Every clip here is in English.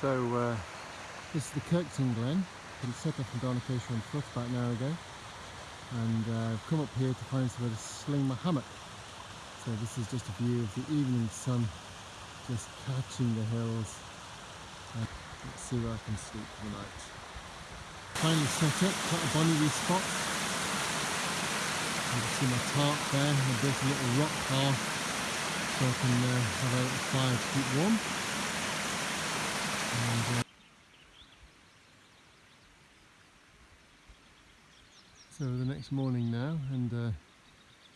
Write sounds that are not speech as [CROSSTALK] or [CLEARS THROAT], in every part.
So uh, this is the Kirkton Glen. It set off from Dhanakosa on foot about an hour ago. And uh, I've come up here to find somewhere to sling my hammock. So this is just a view of the evening sun just catching the hills. And let's see where I can sleep for the night. Finally set up, quite a bonny wee spot. You can see my tarp there. I built a little rock hearth so I can uh, have a fire to keep warm. And, uh, so the next morning now and uh,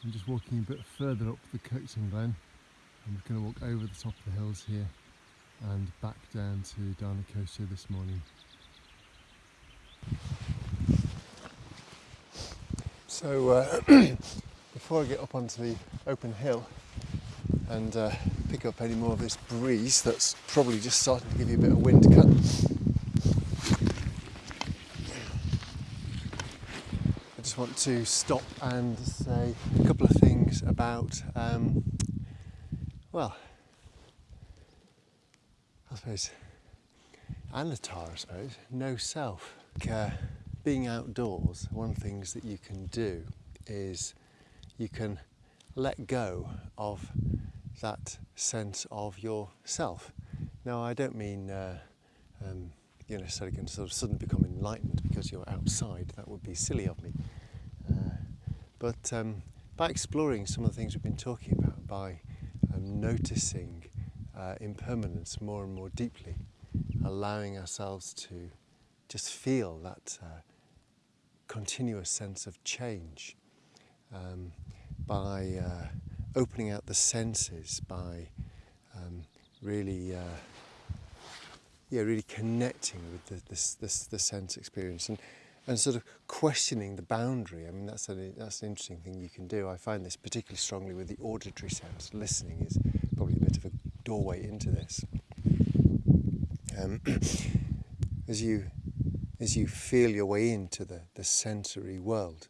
I'm just walking a bit further up the Kirkton Glen. I'm just going to walk over the top of the hills here and back down to Dhanakosa this morning. So uh, [CLEARS THROAT] before I get up onto the open hill and uh, pick up any more of this breeze that's probably just starting to give you a bit of wind cut. I just want to stop and say a couple of things about, um, well, I suppose, anatta, I suppose, no self. Uh, being outdoors, one of the things that you can do is you can let go of that sense of yourself. Now, I don't mean uh, um, you're necessarily going to sort of suddenly become enlightened because you're outside. That would be silly of me. Uh, but um, by exploring some of the things we've been talking about, by um, noticing uh, impermanence more and more deeply, allowing ourselves to just feel that uh, continuous sense of change, um, by uh, opening out the senses by um, really, uh, yeah, really connecting with the, this, this, the sense experience and, and sort of questioning the boundary. I mean, that's, that's an interesting thing you can do. I find this particularly strongly with the auditory sense. Listening is probably a bit of a doorway into this. Um, [CLEARS THROAT] as you as you feel your way into the, the sensory world,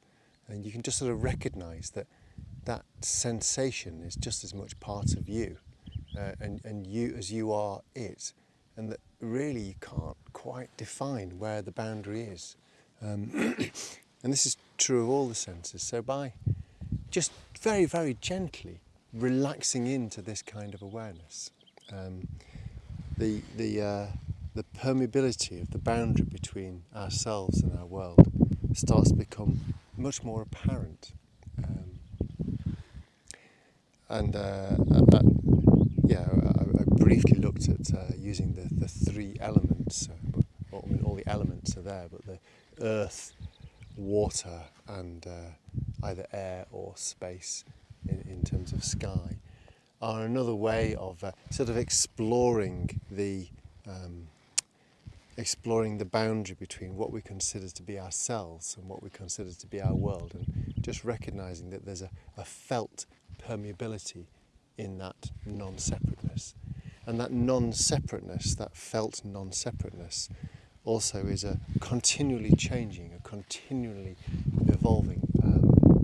and you can just sort of recognize that that sensation is just as much part of you uh, and, and you as you are it and that really you can't quite define where the boundary is. Um, [COUGHS] and this is true of all the senses so by just very very gently relaxing into this kind of awareness um, the the uh, the permeability of the boundary between ourselves and our world starts to become much more apparent and uh, uh, yeah, I, I, briefly looked at uh, using the, the three elements. Uh, well, I mean, all the elements are there, but the earth, water, and uh, either air or space in, in terms of sky are another way of uh, sort of exploring the um, exploring the boundary between what we consider to be ourselves and what we consider to be our world and just recognizing that there's a, a felt permeability in that non-separateness. And that non-separateness, that felt non-separateness, also is a continually changing, a continually evolving, um,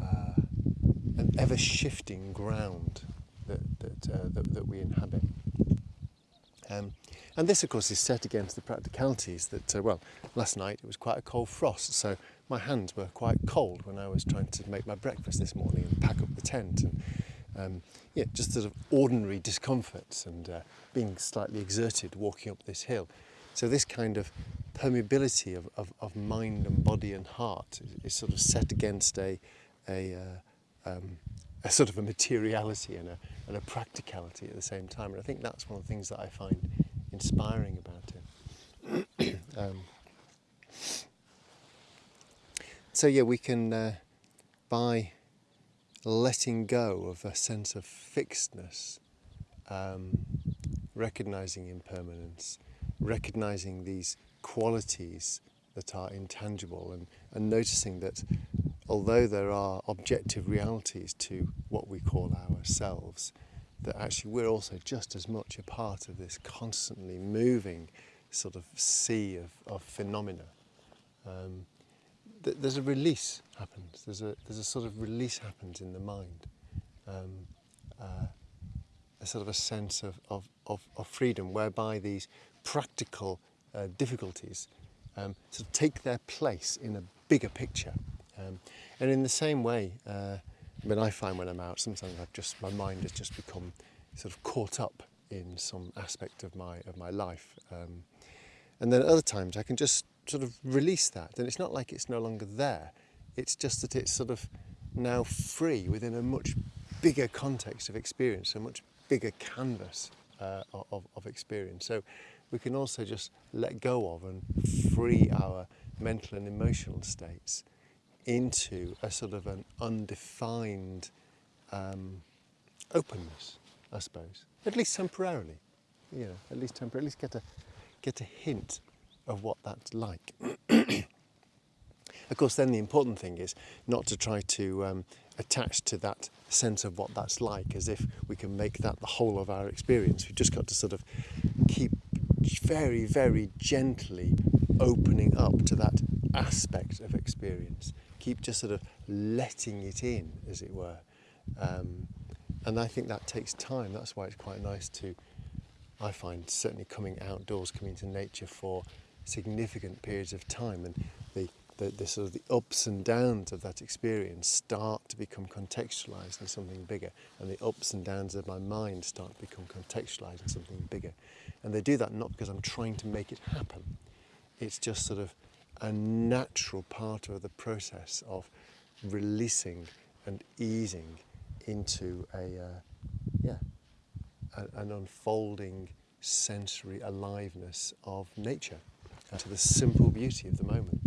uh, an ever-shifting ground that, that, uh, that, that, we inhabit. Um, and this, of course, is set against the practicalities that, uh, well, last night it was quite a cold frost, so my hands were quite cold when I was trying to make my breakfast this morning and pack up the tent and um, yeah, just sort of ordinary discomforts and uh, being slightly exerted walking up this hill. So this kind of permeability of, of, of mind and body and heart is, is, sort of set against a, a, uh, um, a sort of a materiality and a, and a practicality at the same time. And I think that's one of the things that I find inspiring about it. [COUGHS] um, so yeah, we can, uh, by letting go of a sense of fixedness, um, recognizing impermanence, recognizing these qualities that are intangible and, and noticing that although there are objective realities to what we call ourselves, that actually we're also just as much a part of this constantly moving sort of sea of, of phenomena. Um, there's a release happens. There's a there's a sort of release happens in the mind, um, uh, a sort of a sense of, of, of, of freedom whereby these practical uh, difficulties um, sort of take their place in a bigger picture. Um, and in the same way, uh, Mean, I find when I'm out, sometimes I've just my mind has just become sort of caught up in some aspect of my of my life, um, and then at other times I can just sort of release that, and it's not like it's no longer there. It's just that it's sort of now free within a much bigger context of experience, a much bigger canvas uh, of, of experience. So we can also just let go of and free our mental and emotional states into a sort of an undefined um, openness, I suppose, at least temporarily. You know, at least temporarily, at least get a get a hint of what that's like. [CLEARS THROAT] of course, then the important thing is not to try to um, attach to that sense of what that's like as if we can make that the whole of our experience. We've just got to sort of keep very, very gently opening up to that aspect of experience. Keep just sort of letting it in, as it were. Um, and I think that takes time. That's why it's quite nice to, I find, certainly coming outdoors, coming to nature for significant periods of time. And the, the, the sort of the ups and downs of that experience start to become contextualized in something bigger. And the ups and downs of my mind start to become contextualized in something bigger. And they do that not because I'm trying to make it happen. It's just sort of a natural part of the process of releasing and easing into a uh, yeah a, an unfolding sensory aliveness of nature to the simple beauty of the moment.